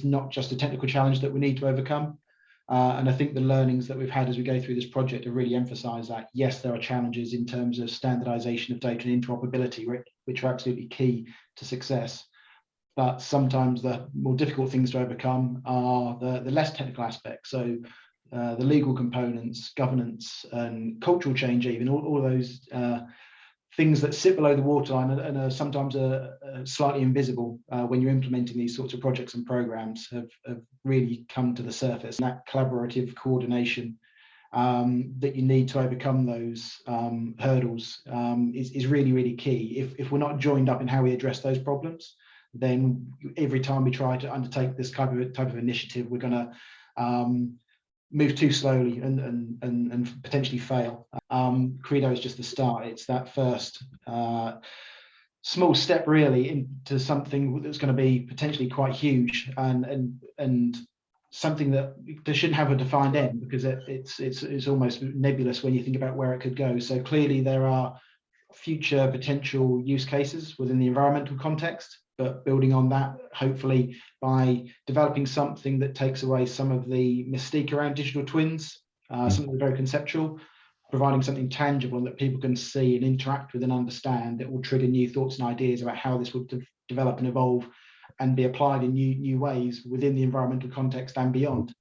it's not just a technical challenge that we need to overcome. Uh, and I think the learnings that we've had as we go through this project have really emphasised that yes, there are challenges in terms of standardisation of data and interoperability, which are absolutely key to success. But sometimes the more difficult things to overcome are the, the less technical aspects. So uh, the legal components, governance, and cultural change, even all, all those uh, things that sit below the waterline and, are sometimes uh, uh, slightly invisible uh, when you're implementing these sorts of projects and programs have, have really come to the surface. And that collaborative coordination um, that you need to overcome those um, hurdles um, is, is really, really key. If, if we're not joined up in how we address those problems, then every time we try to undertake this type of type of initiative, we're going to um, move too slowly and, and, and, and potentially fail. Um, CReDo is just the start. It's that first uh, small step really into something that's going to be potentially quite huge and, and, and something that they shouldn't have a defined end because it, it's, it's, it's almost nebulous when you think about where it could go. So clearly there are future potential use cases within the environmental context but building on that, hopefully by developing something that takes away some of the mystique around digital twins, uh, mm. something very conceptual, providing something tangible that people can see and interact with and understand that will trigger new thoughts and ideas about how this would de develop and evolve and be applied in new new ways within the environmental context and beyond.